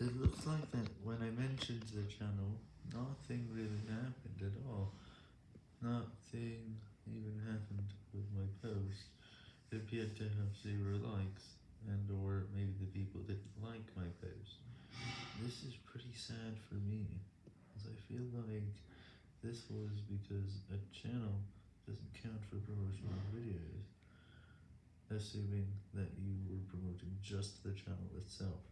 It looks like that when I mentioned the channel, nothing really happened at all. Nothing even happened with my post. It appeared to have zero likes, and or maybe the people didn't like my post. This is pretty sad for me, as I feel like this was because a channel doesn't count for promotional videos, assuming that you were promoting just the channel itself.